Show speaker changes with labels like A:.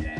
A: Yeah.